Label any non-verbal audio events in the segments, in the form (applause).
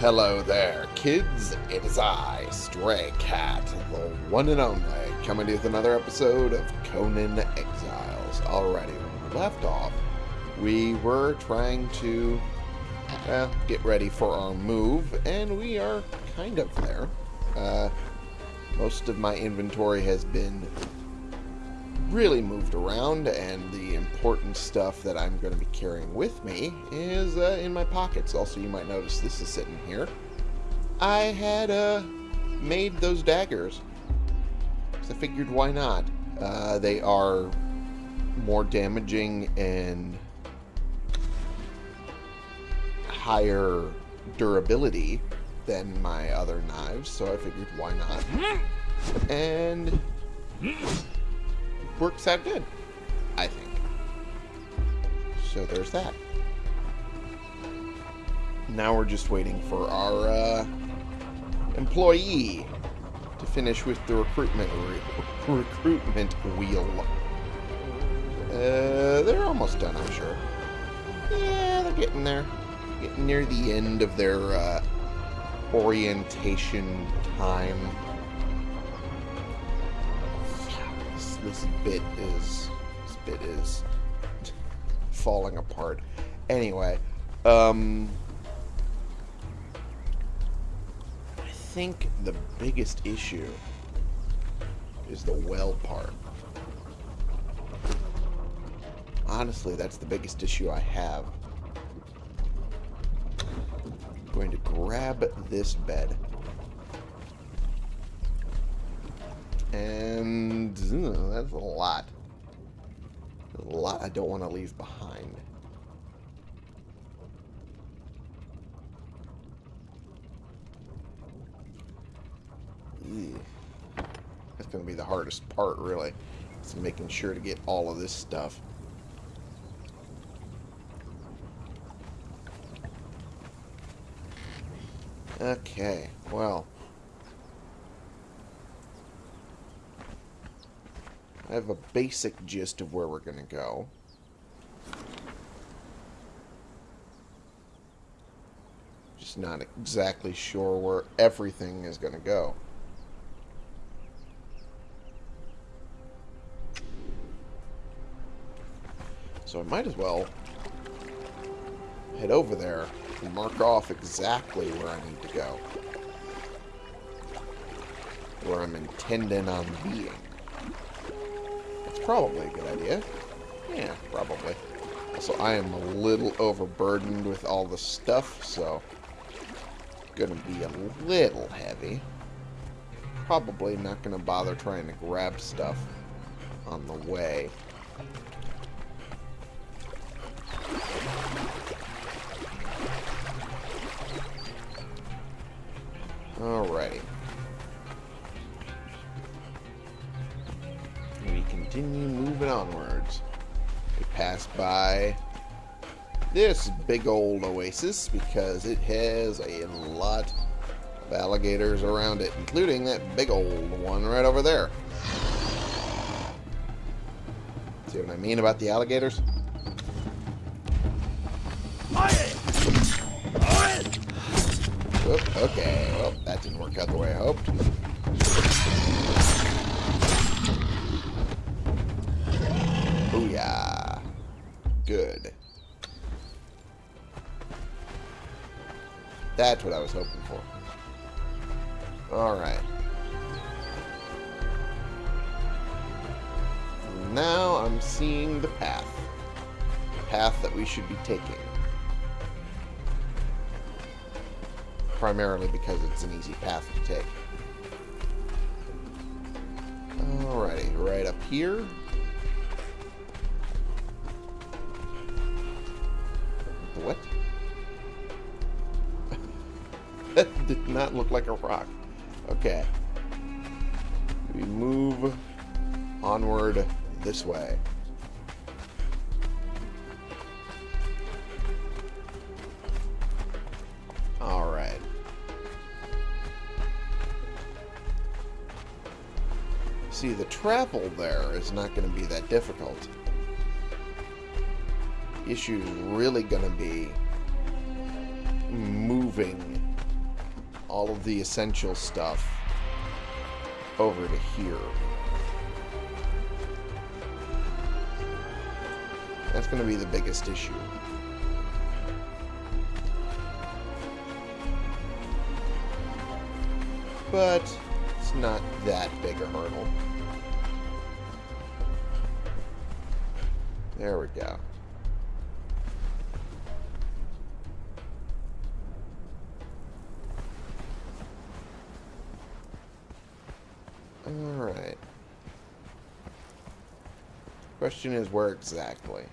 Hello there, kids. It is I, Stray Cat, the one and only, coming to you with another episode of Conan Exiles. Alrighty, when we left off, we were trying to well, get ready for our move, and we are kind of there. Uh, most of my inventory has been really moved around, and the important stuff that I'm going to be carrying with me is uh, in my pockets. Also, you might notice this is sitting here. I had uh, made those daggers. So I figured why not? Uh, they are more damaging and higher durability than my other knives, so I figured why not? And works out good, I think. So there's that. Now we're just waiting for our uh, employee to finish with the recruitment re (laughs) recruitment wheel. Uh, they're almost done, I'm sure. Yeah, they're getting there. Getting near the end of their uh, orientation time. This, bit is this bit is falling apart. Anyway, um, I think the biggest issue is the well part. Honestly, that's the biggest issue I have. I'm going to grab this bed. And uh, that's a lot. A lot I don't want to leave behind. That's going to be the hardest part, really. It's making sure to get all of this stuff. Okay, well. I have a basic gist of where we're going to go. Just not exactly sure where everything is going to go. So I might as well head over there and mark off exactly where I need to go. Where I'm intending on being. Probably a good idea. Yeah, probably. Also, I am a little overburdened with all the stuff, so gonna be a little heavy. Probably not gonna bother trying to grab stuff on the way. This big old oasis because it has a lot of alligators around it, including that big old one right over there. See what I mean about the alligators? Primarily because it's an easy path to take. Alrighty, right up here. What? that (laughs) did not look like a rock. Okay. We move onward this way. See, the travel there is not going to be that difficult. The issue is really going to be moving all of the essential stuff over to here. That's going to be the biggest issue. But it's not that big a hurdle. There we go. Alright. Question is where exactly?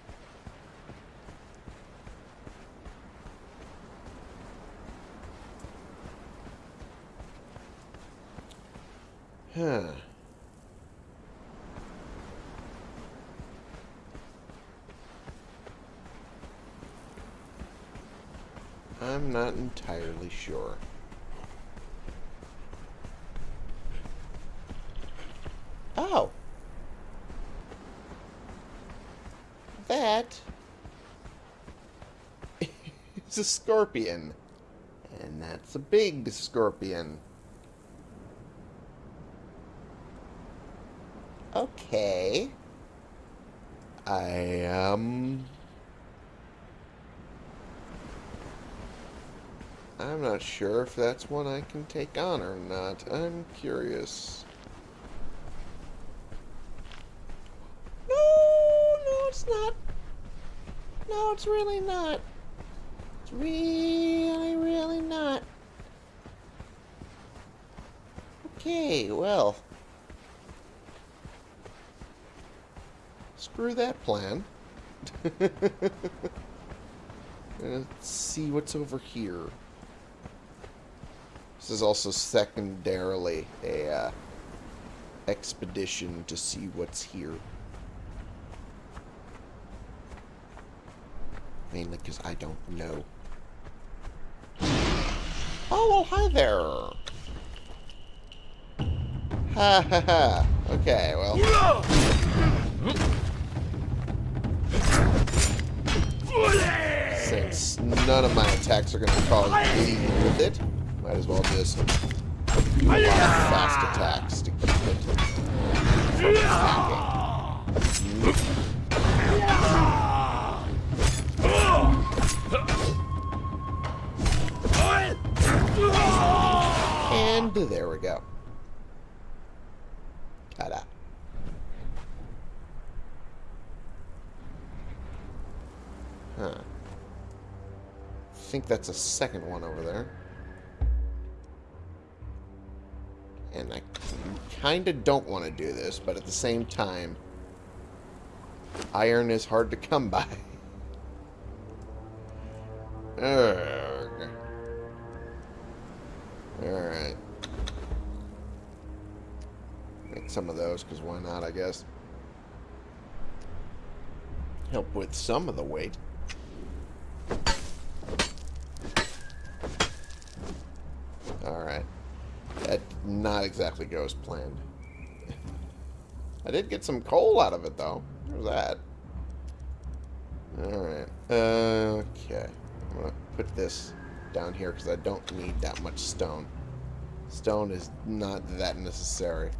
Huh. I'm not entirely sure. Oh. That (laughs) is a scorpion. And that's a big scorpion. Okay. I, um... I'm not sure if that's one I can take on or not. I'm curious. No, no, it's not. No, it's really not. It's really, really not. Okay, well. Screw that plan. (laughs) Let's see what's over here. This is also secondarily a uh, expedition to see what's here. Mainly because I don't know. Oh, well, hi there. Ha ha ha. Okay, well. Since none of my attacks are going to cause bleeding with it, might as well just do a fast attacks to keep it. And there we go. Ta-da. Huh. I think that's a second one over there. And I kind of don't want to do this, but at the same time, iron is hard to come by. (laughs) Ugh. Alright. Make some of those, because why not, I guess. Help with some of the weight. Alright. That not exactly go as planned. I did get some coal out of it, though. There's that. Alright. okay. I'm going to put this down here because I don't need that much stone. Stone is not that necessary.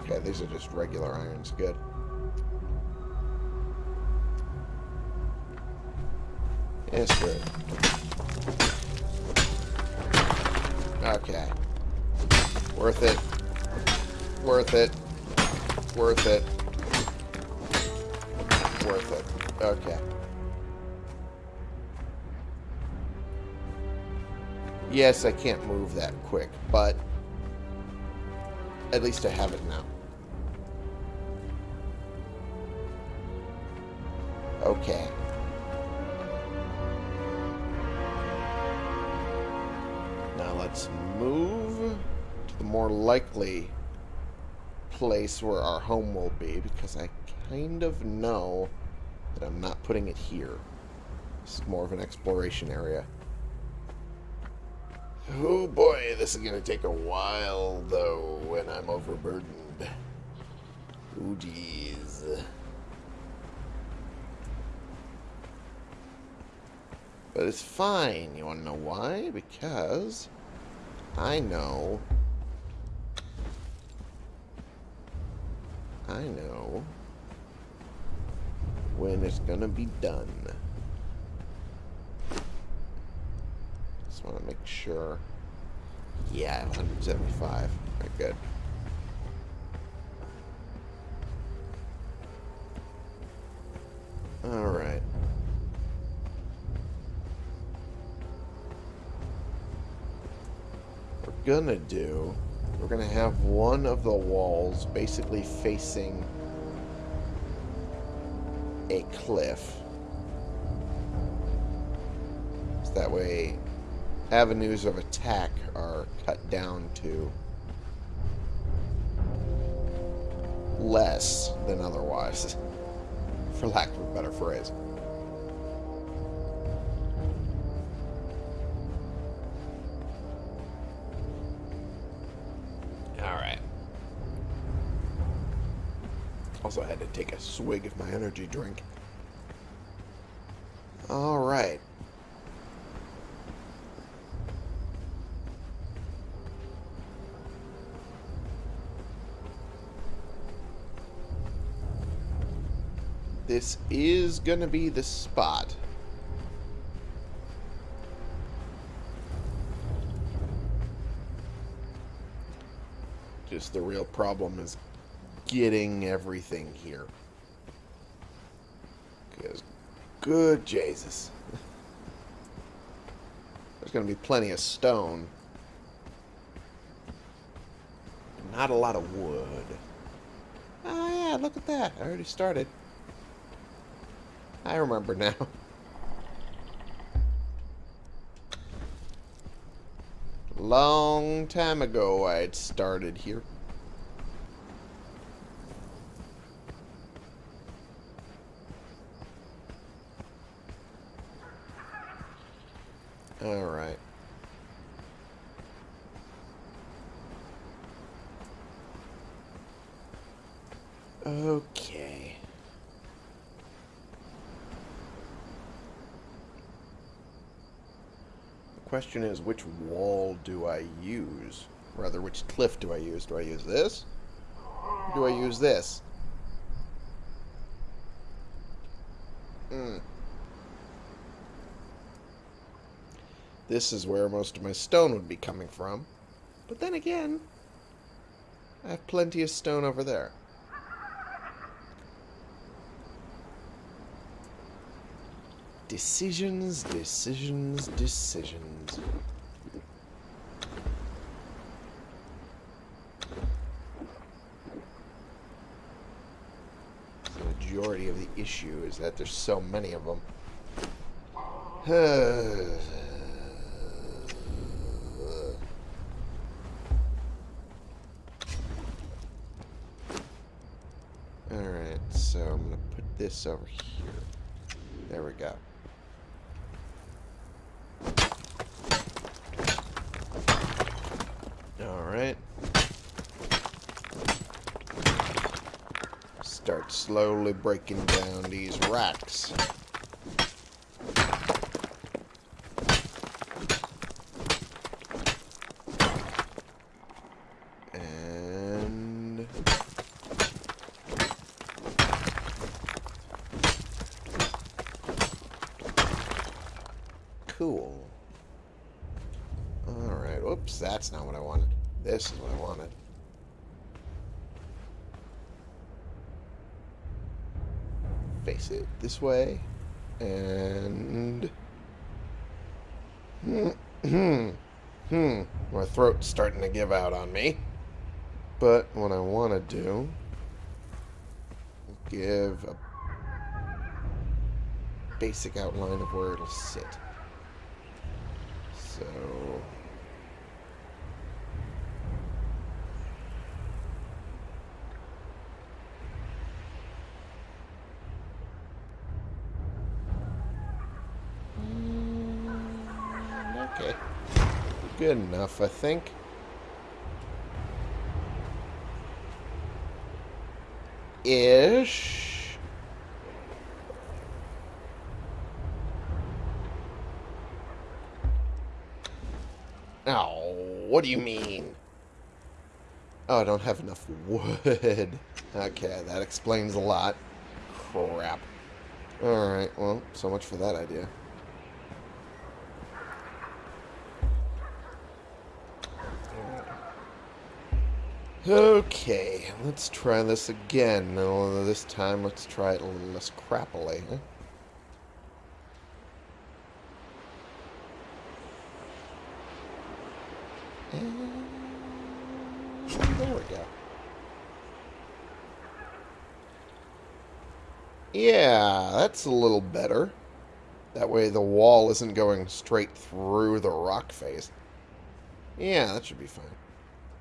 Okay, these are just regular irons. Good. Yes, good. Worth it. Worth it. Worth it. Okay. Yes, I can't move that quick, but at least I have it now. Okay. Now let's move to the more likely place where our home will be because I kind of know that I'm not putting it here. This is more of an exploration area. Oh boy, this is going to take a while though when I'm overburdened. Oh jeez. But it's fine. You want to know why? Because I know... I know when it's to be done. Just want to make sure. Yeah, 175. Very good. Alright. We're gonna do... We're gonna have one of the walls basically facing a cliff. So that way avenues of attack are cut down to less than otherwise, (laughs) for lack of a better phrase. Also, had to take a swig of my energy drink. Alright. This is gonna be the spot. Just the real problem is getting everything here. Because, good Jesus. There's going to be plenty of stone. Not a lot of wood. Oh, yeah, look at that. I already started. I remember now. (laughs) Long time ago I'd started here. Alright. Okay. The question is, which wall do I use? Rather, which cliff do I use? Do I use this? Do I use this? Hmm. This is where most of my stone would be coming from. But then again, I have plenty of stone over there. Decisions, decisions, decisions. The majority of the issue is that there's so many of them. (sighs) Alright, so I'm going to put this over here. There we go. Alright. Start slowly breaking down these racks. And... Cool. Alright, whoops, that's not what I wanted. This is what I wanted. Face it this way. And... Hmm. Hmm. Hmm. My throat's starting to give out on me. But what I want to do... Give a basic outline of where it'll sit. So... good enough, I think. Ish. Oh, what do you mean? Oh, I don't have enough wood. (laughs) okay, that explains a lot. Crap. Alright, well, so much for that idea. Okay, let's try this again. This time, let's try it a little less crappily. And there we go. Yeah, that's a little better. That way the wall isn't going straight through the rock face. Yeah, that should be fine.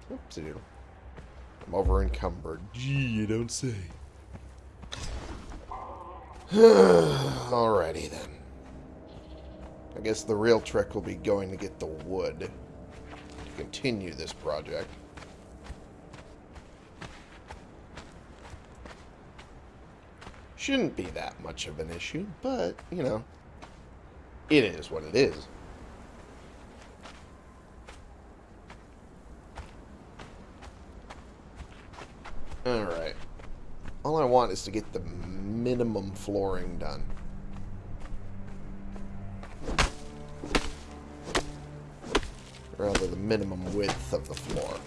Oopsie doodle. I'm over encumbered. Gee, you don't say. (sighs) Alrighty then. I guess the real trick will be going to get the wood to continue this project. Shouldn't be that much of an issue, but, you know, it is what it is. Alright. All I want is to get the minimum flooring done. Rather, the minimum width of the floor.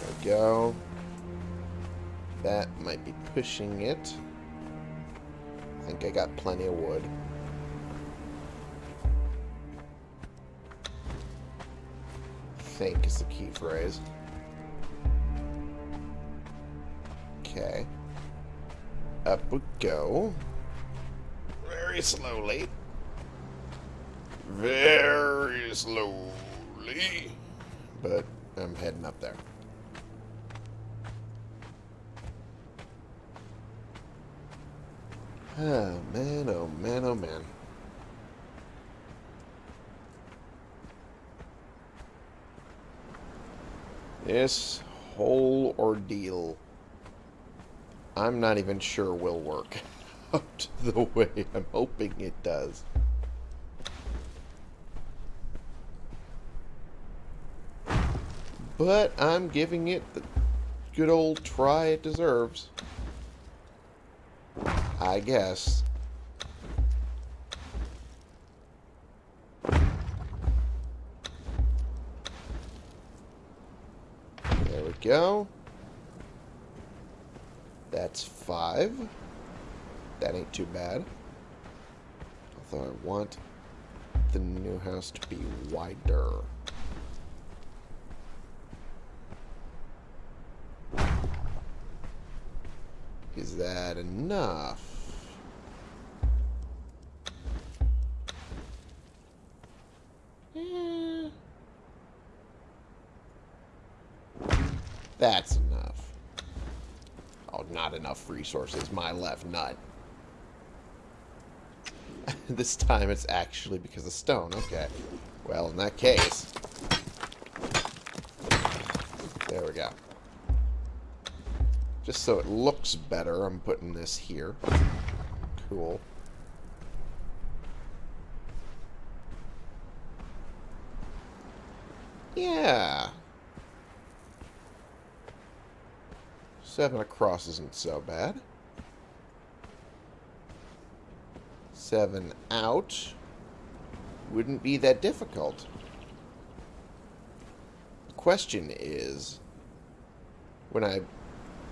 There we go. That might be pushing it. I think I got plenty of wood. Think is the key phrase. Okay. Up we go. Very slowly. Very slowly. But I'm heading up there. Oh, man, oh, man, oh, man. This whole ordeal, I'm not even sure will work (laughs) out the way I'm hoping it does. But I'm giving it the good old try it deserves. I guess. Go. That's five. That ain't too bad. Although I want the new house to be wider. Is that enough? That's enough. Oh, not enough resources. My left nut. (laughs) this time it's actually because of stone. Okay. Well, in that case... There we go. Just so it looks better, I'm putting this here. Cool. Yeah. Seven across isn't so bad. Seven out wouldn't be that difficult. The question is, when I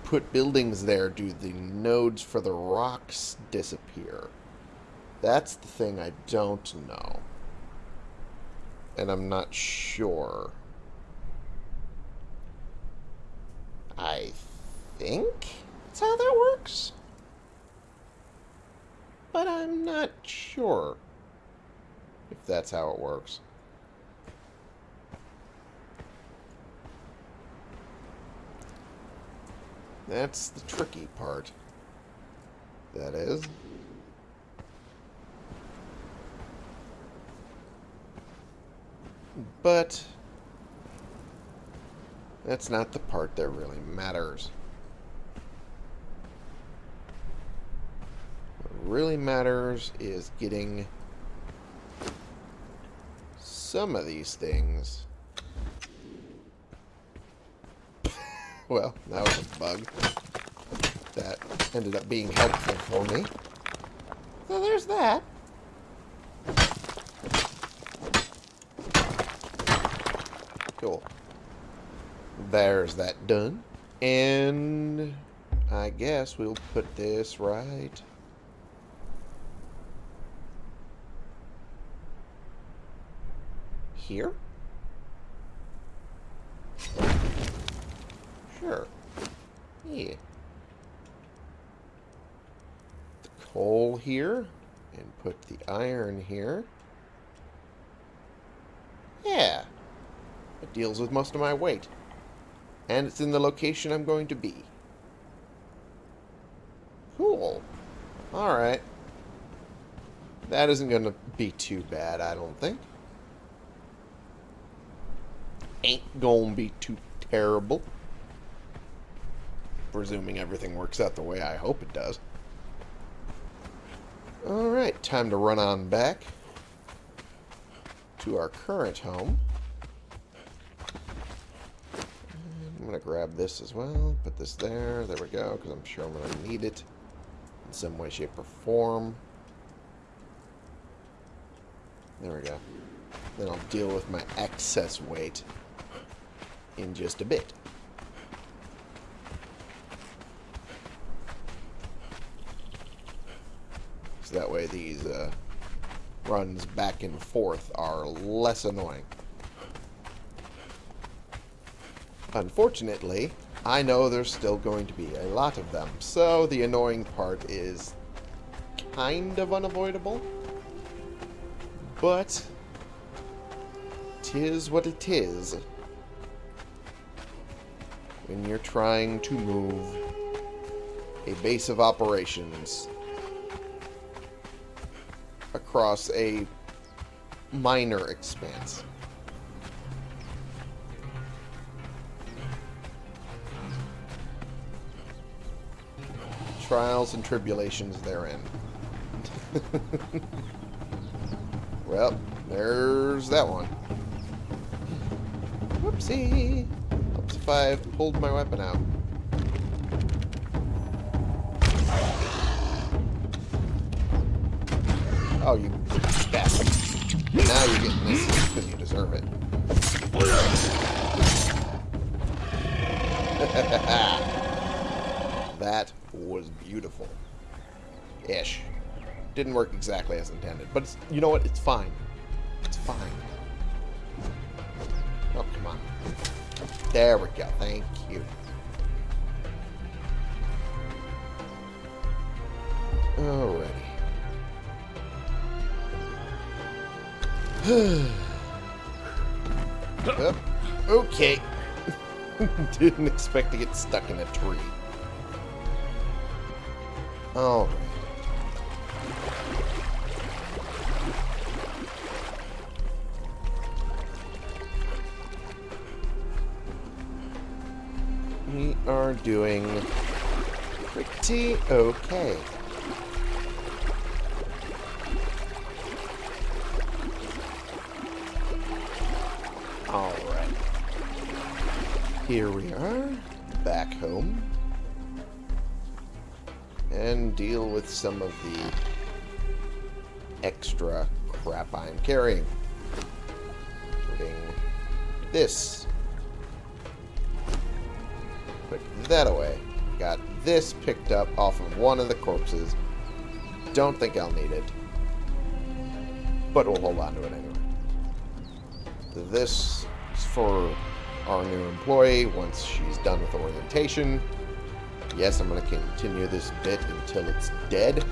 put buildings there, do the nodes for the rocks disappear? That's the thing I don't know. And I'm not sure. I think that's how that works. But I'm not sure if that's how it works. That's the tricky part. That is. But that's not the part that really matters. Really matters is getting some of these things. (laughs) well, that was a bug. That ended up being helpful for me. So there's that. Cool. There's that done. And I guess we'll put this right here. Sure. Yeah. The coal here. And put the iron here. Yeah. It deals with most of my weight. And it's in the location I'm going to be. Cool. Alright. That isn't going to be too bad, I don't think. Ain't to be too terrible. Presuming everything works out the way I hope it does. Alright, time to run on back to our current home. I'm going to grab this as well, put this there, there we go, because I'm sure I'm going to need it in some way, shape, or form. There we go. Then I'll deal with my excess weight in just a bit. So that way these uh, runs back and forth are less annoying. Unfortunately, I know there's still going to be a lot of them, so the annoying part is kind of unavoidable. But, tis what it is. When you're trying to move a base of operations across a minor expanse. trials and tribulations therein. (laughs) well, there's that one. Whoopsie. If I pulled my weapon out. Oh, you bastard. Now you're getting this because you deserve it. (laughs) that was beautiful. Ish. Didn't work exactly as intended. But you know what? It's fine. It's fine. There we go. Thank you. Alrighty. (sighs) oh, okay. (laughs) Didn't expect to get stuck in a tree. Oh. Doing pretty okay. Alright. Here we are, back home and deal with some of the extra crap I'm carrying. This. That away. Got this picked up off of one of the corpses. Don't think I'll need it. But we'll hold on to it anyway. This is for our new employee once she's done with orientation. Yes, I'm going to continue this bit until it's dead.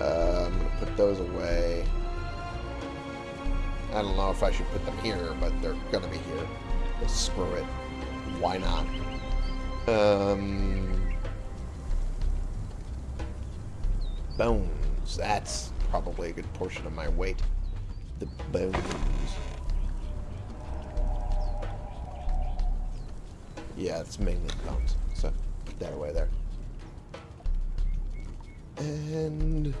Uh, I'm going to put those away. I don't know if I should put them here, but they're going to be here. screw it. Why not? Um, bones. That's probably a good portion of my weight. The bones. Yeah, it's mainly bones So, that away there. And...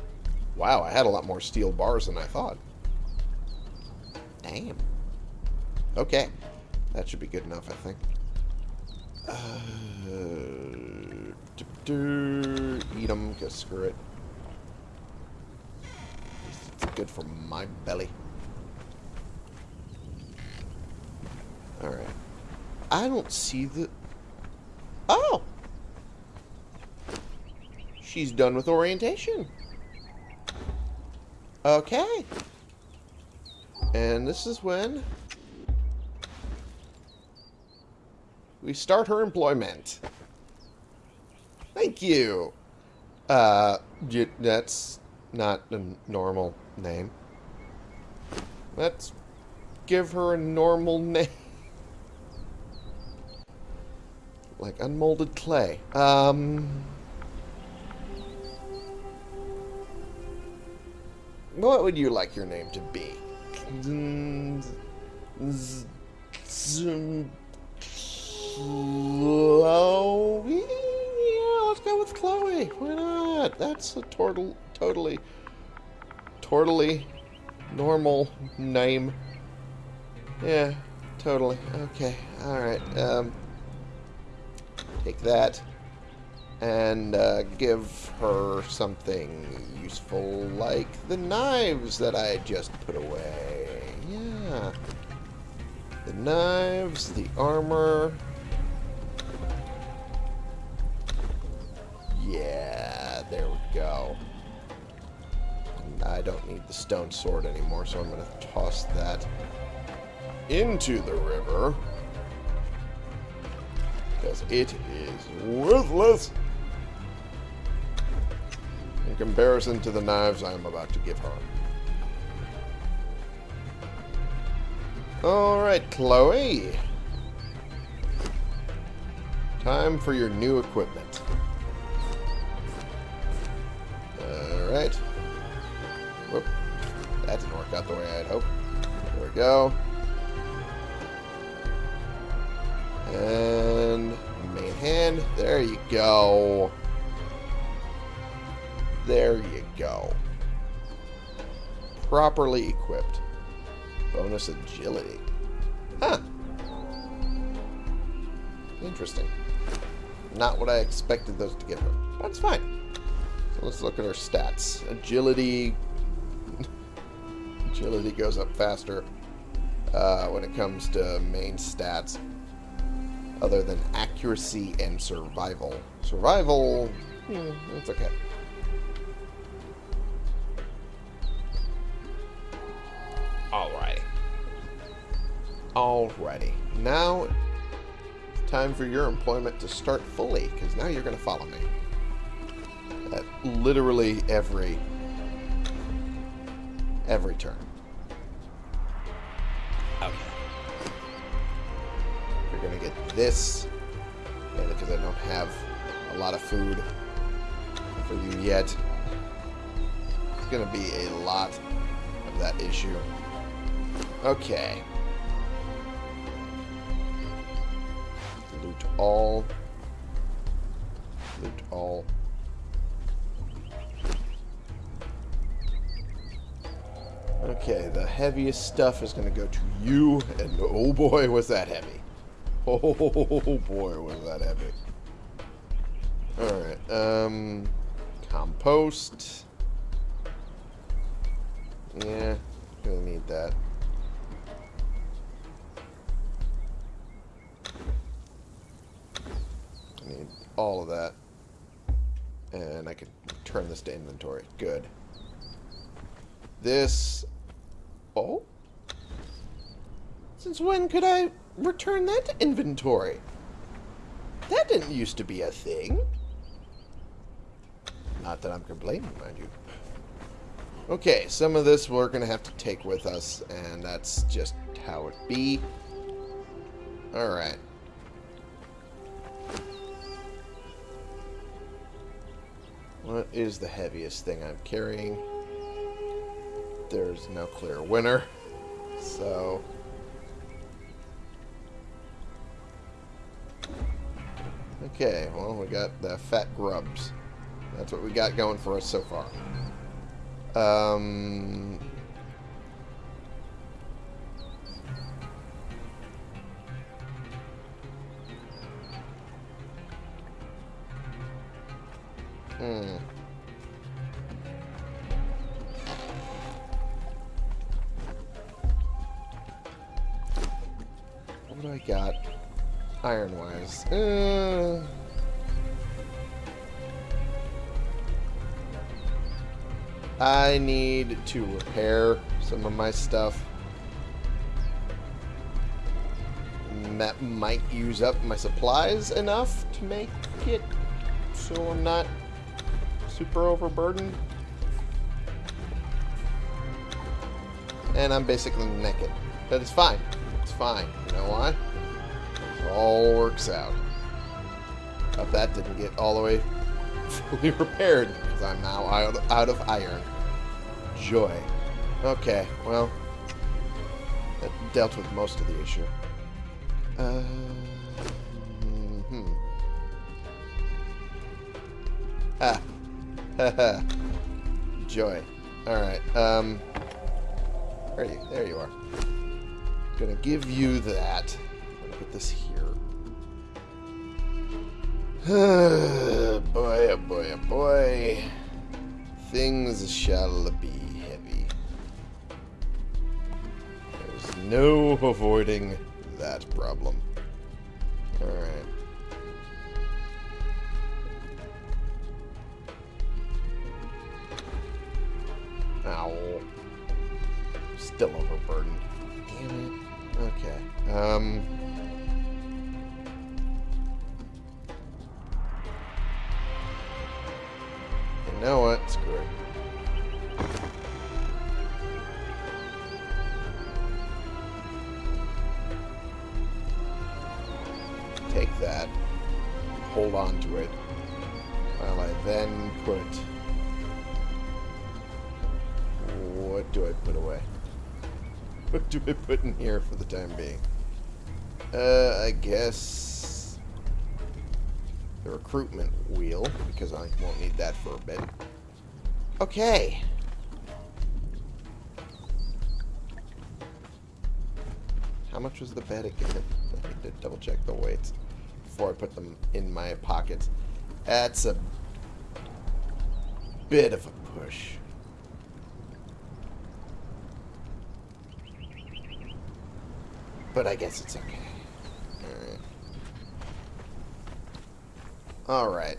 Wow, I had a lot more steel bars than I thought. Damn. Okay. That should be good enough, I think. Uh, eat them, because screw it. It's good for my belly. Alright. I don't see the... Oh! She's done with orientation. Okay. And this is when we start her employment. Thank you. Uh, that's not a normal name. Let's give her a normal (laughs) name. like unmolded clay. Um... What would you like your name to be? Chloe? Yeah, let's go with Chloe. Why not? That's a total, totally, totally normal name. Yeah, totally. Okay, alright. Um, take that and uh, give her something useful like the knives that I just put away. Yeah. The knives, the armor. Yeah, there we go. I don't need the stone sword anymore, so I'm going to toss that into the river. Because it is worthless in comparison to the knives I am about to give her. Alright, Chloe. Time for your new equipment. Alright. Whoop. That didn't work out the way I'd hoped. There we go. And main hand. There you go. There you go. Properly equipped. Bonus agility. Huh. Interesting. Not what I expected those to give her. That's fine. Let's look at her stats. Agility... (laughs) agility goes up faster uh, when it comes to main stats. Other than accuracy and survival. Survival... Hmm, okay. Alrighty. Alrighty. Now, it's time for your employment to start fully, because now you're going to follow me. At literally every, every turn. Okay. You're going to get this, and because I don't have a lot of food for you yet, it's going to be a lot of that issue. Okay. Loot all. Loot all. Okay, the heaviest stuff is going to go to you, and oh boy, was that heavy. Oh (laughs) boy, was that heavy. Alright, um, compost. Yeah, gonna need that. I need all of that. And I can turn this to inventory. Good. This... Oh? Since when could I return that to inventory? That didn't used to be a thing. Not that I'm complaining, mind you. Okay, some of this we're going to have to take with us, and that's just how it be. Alright. What is the heaviest thing I'm carrying? There's no clear winner. So... Okay, well, we got the fat grubs. That's what we got going for us so far. Um, Iron-wise. Uh... I need to repair some of my stuff. That might use up my supplies enough to make it so I'm not super overburdened. And I'm basically naked. But it's fine. It's fine. You know why? All works out. Hope that didn't get all the way fully (laughs) repaired because I'm now out, of iron. Joy. Okay, well, that dealt with most of the issue. Uh, hmm. Ah. (laughs) Joy. Alright, um... Where are you? There you are. Gonna give you that. I'm gonna put this here. Avoiding that problem. Alright. Ow. Still overburdened. Damn it. Okay. Um... here for the time being? Uh, I guess... The recruitment wheel, because I won't need that for a bit. Okay. How much was the bed again? I need to double check the weights before I put them in my pockets. That's a bit of a push. But I guess it's okay. Alright. Alright.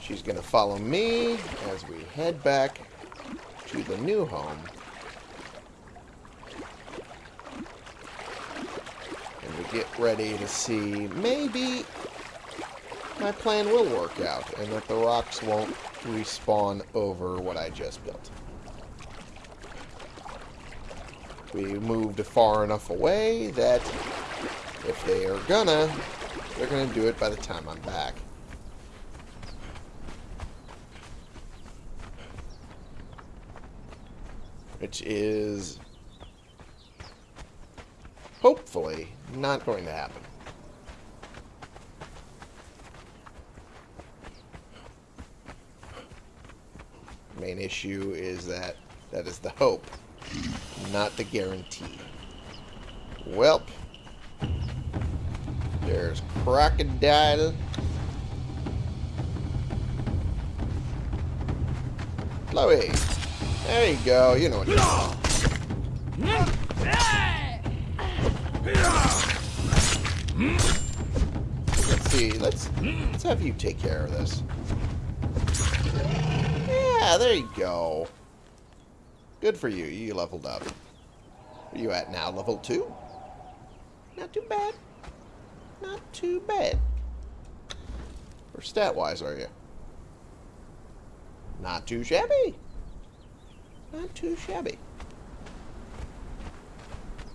She's going to follow me as we head back to the new home. And we get ready to see maybe my plan will work out and that the rocks won't respawn over what I just built. We moved far enough away that if they are gonna, they're gonna do it by the time I'm back. Which is hopefully not going to happen. Main issue is that that is the hope, not the guarantee. Welp. There's crocodile. Chloe. There you go. You know what you're Let's see. Let's let's have you take care of this. Yeah, there you go. Good for you. You leveled up. Where you at now? Level 2? Not too bad. Not too bad. Or stat-wise, are you? Not too shabby. Not too shabby.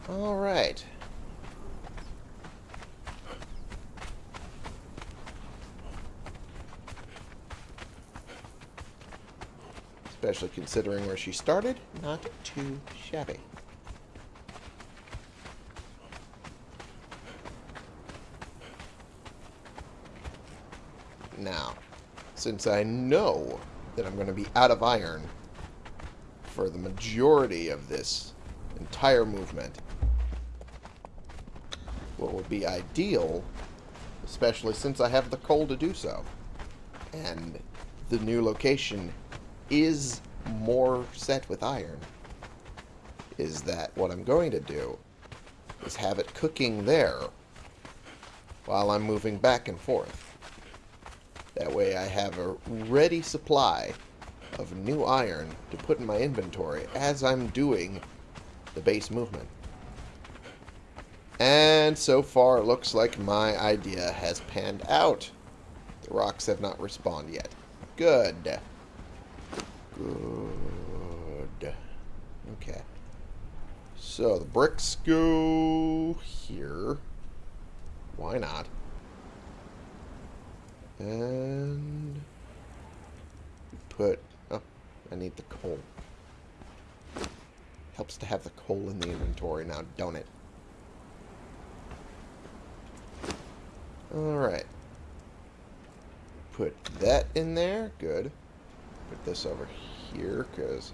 Alright. Especially considering where she started, not too shabby. now, since I know that I'm going to be out of iron for the majority of this entire movement, what would be ideal, especially since I have the coal to do so, and the new location is more set with iron, is that what I'm going to do is have it cooking there while I'm moving back and forth. That way I have a ready supply of new iron to put in my inventory as I'm doing the base movement. And so far it looks like my idea has panned out. The rocks have not respawned yet. Good. Good. Okay. So the bricks go here. Why not? And put... Oh, I need the coal. Helps to have the coal in the inventory now, don't it? Alright. Put that in there. Good. Put this over here, because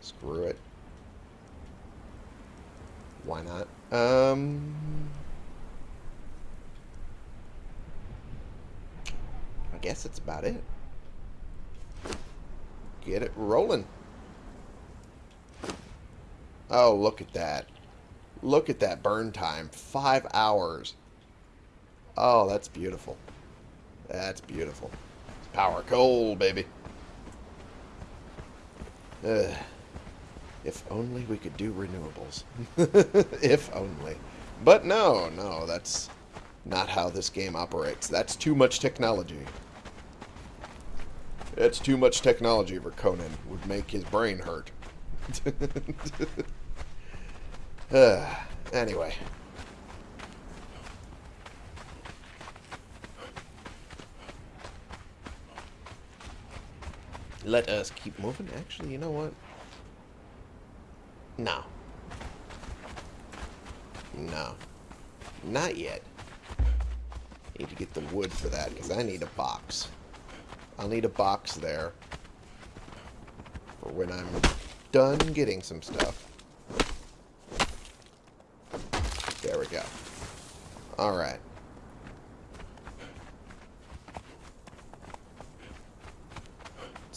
screw it. Why not? Um... I guess that's about it. Get it rolling. Oh, look at that. Look at that burn time. Five hours. Oh, that's beautiful. That's beautiful. It's power coal, baby. If only we could do renewables. (laughs) if only. But no, no, that's not how this game operates. That's too much technology. It's too much technology for Conan. Would make his brain hurt. (laughs) uh, anyway. Let us keep moving. Actually, you know what? No. No. Not yet. Need to get the wood for that, because I need a box. I'll need a box there for when I'm done getting some stuff. There we go. Alright.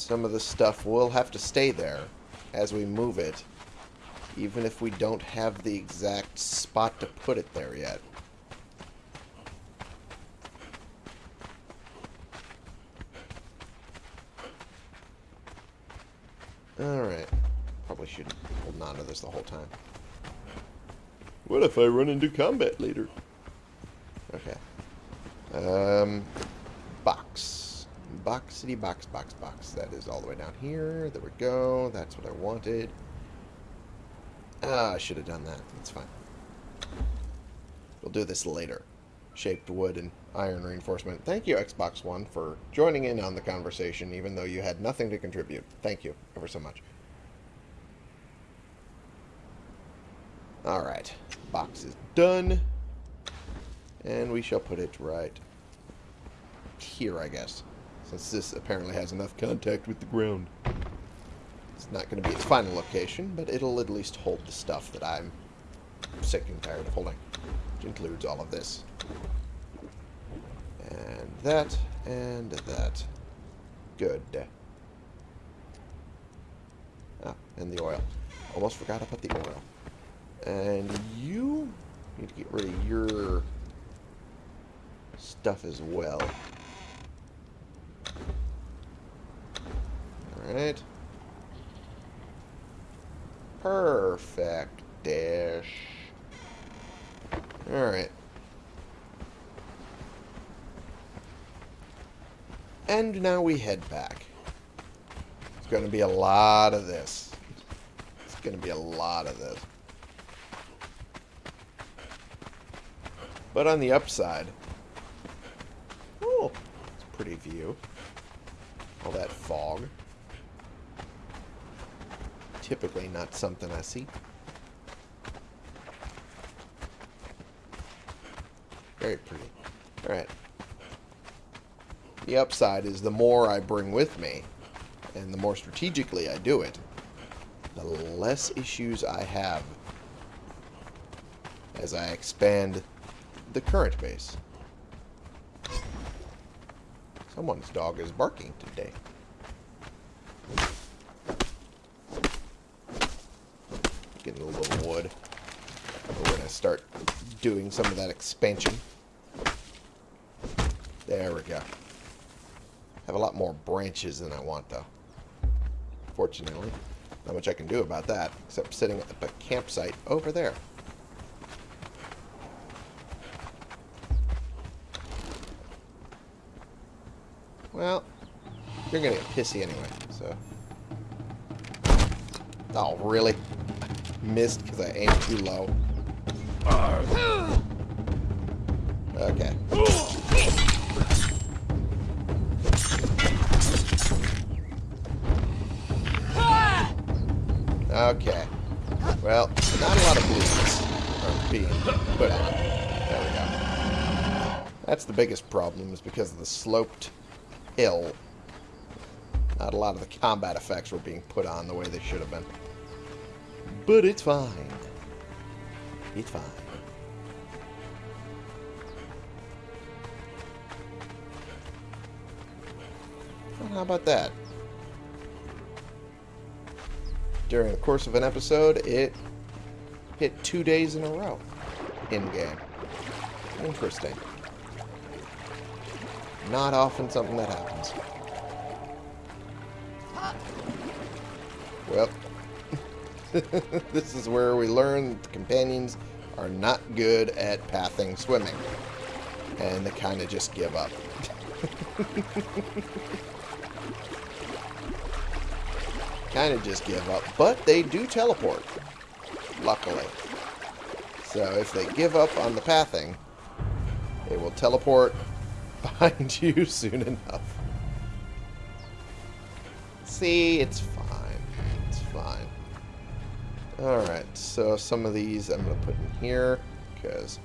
Some of the stuff will have to stay there as we move it, even if we don't have the exact spot to put it there yet. Alright. Probably should hold on to this the whole time. What if I run into combat later? Okay. Um, box. Box, city, box, box, box. That is all the way down here. There we go. That's what I wanted. Ah, I should have done that. That's fine. We'll do this later. Shaped wood and iron reinforcement. Thank you, Xbox One, for joining in on the conversation, even though you had nothing to contribute. Thank you ever so much. Alright. Box is done. And we shall put it right here, I guess. Since this apparently has enough contact with the ground. It's not going to be its final location, but it'll at least hold the stuff that I'm sick and tired of holding. Which includes all of this. And that, and that. Good. Ah, and the oil. Almost forgot about the oil. And you need to get rid of your stuff as well. Alright. Perfect. Dash. Alright. And now we head back. It's going to be a lot of this. It's going to be a lot of this. But on the upside, oh, it's a pretty view. All that fog. Typically not something I see. Very pretty. Alright. The upside is the more I bring with me, and the more strategically I do it, the less issues I have as I expand the current base. Someone's dog is barking today. Getting a little wood. We're going to start doing some of that expansion. There we go. Have a lot more branches than I want, though. Fortunately. Not much I can do about that, except sitting at the campsite over there. Well, you're going to get pissy anyway, so... Oh, really? Missed because I aimed too low. Okay. Okay. Well, not a lot of blues are being put. There we go. That's the biggest problem, is because of the sloped hill. Not a lot of the combat effects were being put on the way they should have been. But it's fine. It's fine. Well, how about that? During the course of an episode, it hit two days in a row in-game. Interesting. Not often something that happens. Well, (laughs) this is where we learn the companions are not good at pathing swimming. And they kind of just give up. (laughs) kind of just give up. But they do teleport, luckily. So if they give up on the pathing, they will teleport (laughs) behind you soon enough. See, it's fine. It's fine. Alright, so some of these I'm going to put in here, because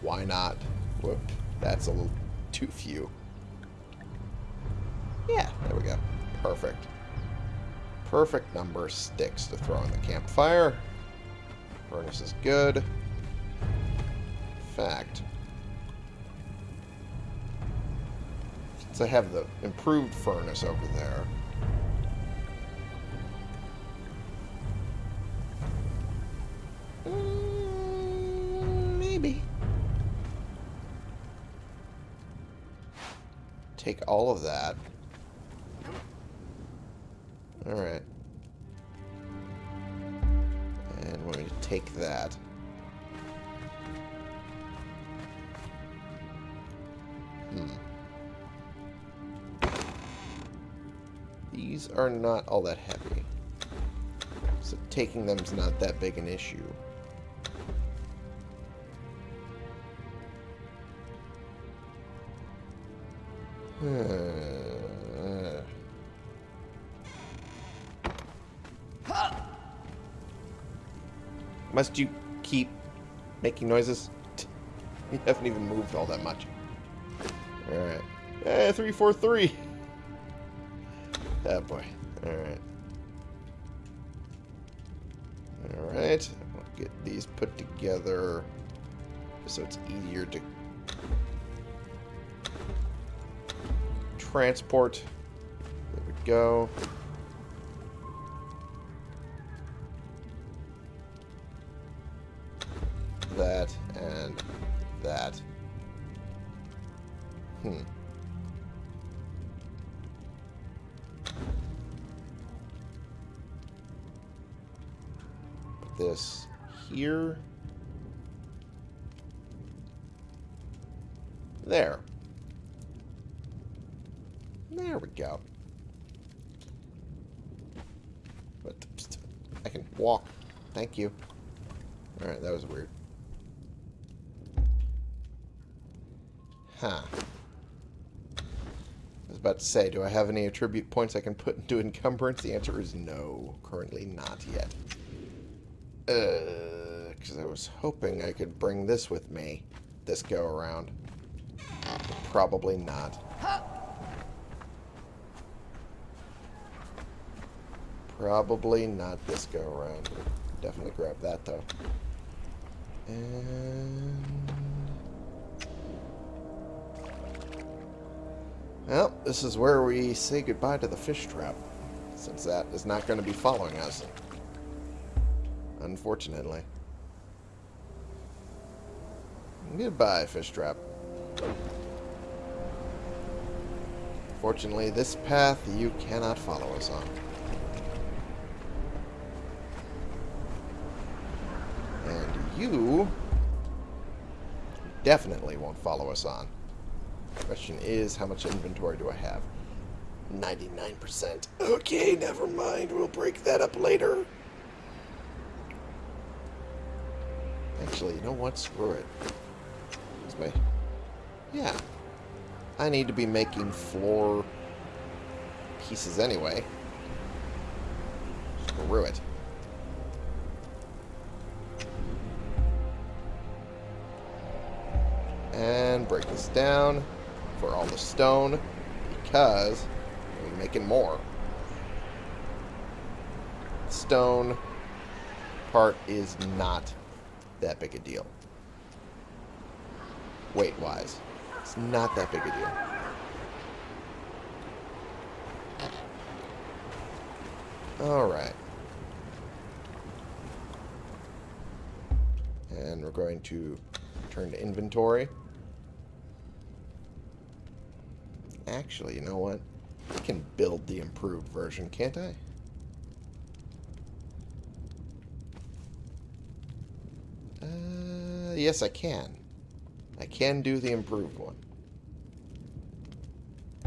why not? Whoop, that's a little too few. Yeah, there we go. Perfect. Perfect number of sticks to throw in the campfire. Furnace is good. In fact, since I have the improved furnace over there, Take all of that. Alright. And we're going to take that. Hmm. These are not all that heavy. So taking them is not that big an issue. Must you keep making noises? (laughs) You haven't even moved all that much. Alright. Eh, 343. Oh boy. Alright. Alright. I'll get these put together so it's easier to transport. There we go. that, and that. Hmm. Put this here. There. There we go. But I can walk. Thank you. Alright, that was weird. Huh. I was about to say, do I have any attribute points I can put into encumbrance? The answer is no. Currently not yet. Uh, because I was hoping I could bring this with me this go around. Probably not. Probably not this go around. Definitely grab that though. And well, this is where we say goodbye to the fish trap, since that is not going to be following us. Unfortunately. Goodbye, fish trap. Fortunately, this path you cannot follow us on. And you definitely won't follow us on. Question is, how much inventory do I have? 99%. Okay, never mind. We'll break that up later. Actually, you know what? Screw it. Yeah. I need to be making floor pieces anyway. Screw it. And break this down for all the stone because we're making more. Stone part is not that big a deal. Weight-wise. It's not that big a deal. Alright. And we're going to turn to inventory. Actually, you know what? I can build the improved version, can't I? Uh, yes, I can. I can do the improved one.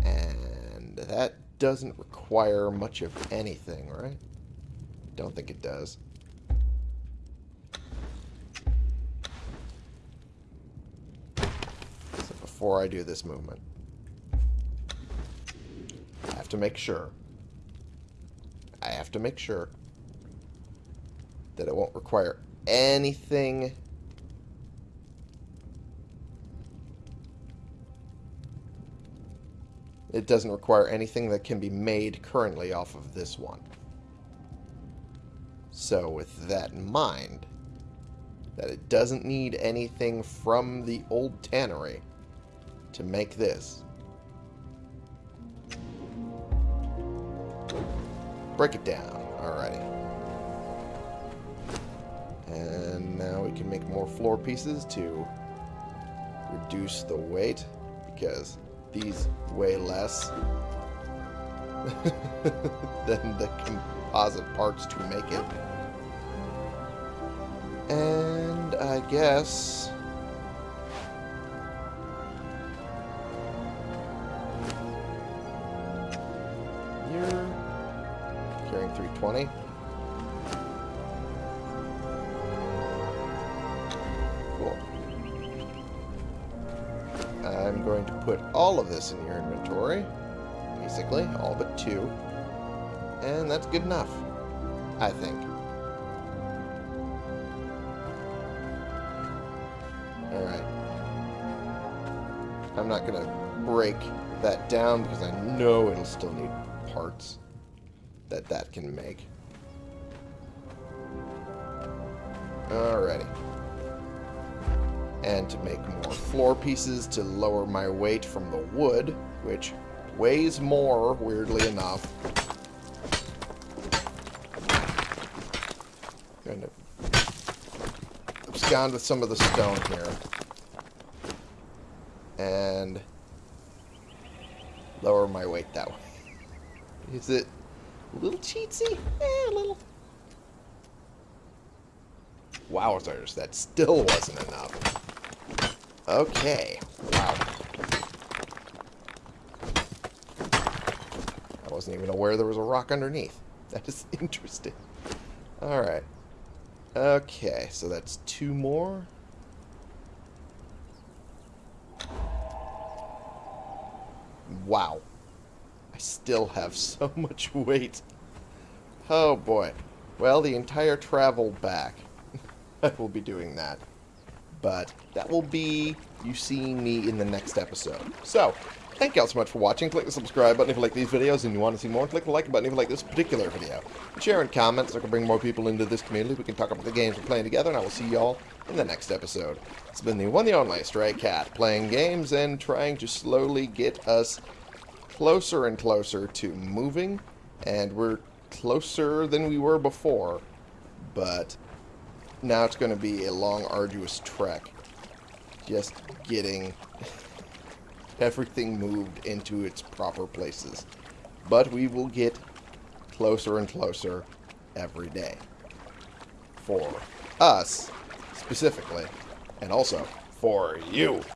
And that doesn't require much of anything, right? Don't think it does. So before I do this movement, have to make sure. I have to make sure that it won't require anything it doesn't require anything that can be made currently off of this one. So with that in mind, that it doesn't need anything from the old tannery to make this. Break it down. Alrighty. And now we can make more floor pieces to reduce the weight because these weigh less (laughs) than the composite parts to make it. And I guess... 20. Cool. I'm going to put all of this in your inventory. Basically, all but two. And that's good enough. I think. Alright. I'm not going to break that down because I know it'll still need parts that that can make. Alrighty and to make more floor pieces to lower my weight from the wood, which weighs more, weirdly enough. Going to abscond with some of the stone here. And lower my weight that way. Is it a little cheatsy? Eh, a little. Wowzers, that still wasn't enough. Okay. Wow. I wasn't even aware there was a rock underneath. (laughs) That is interesting. Alright. Okay, so that's two more. Wow. Still have so (laughs) much weight. Oh boy. Well, the entire travel back. (laughs) I will be doing that. But that will be you seeing me in the next episode. So, Thank you all so much for watching. Click the subscribe button if you like these videos and you want to see more. Click the like button if you like this particular video. Share and comment so I can bring more people into this community. We can talk about the games we're playing together, and I will see y'all in the next episode. It's been the one the only Stray Cat, playing games and trying to slowly get us closer and closer to moving, and we're closer than we were before, but now it's going to be a long, arduous trek. Just getting (laughs) everything moved into its proper places. But we will get closer and closer every day. For us, specifically, and also for you.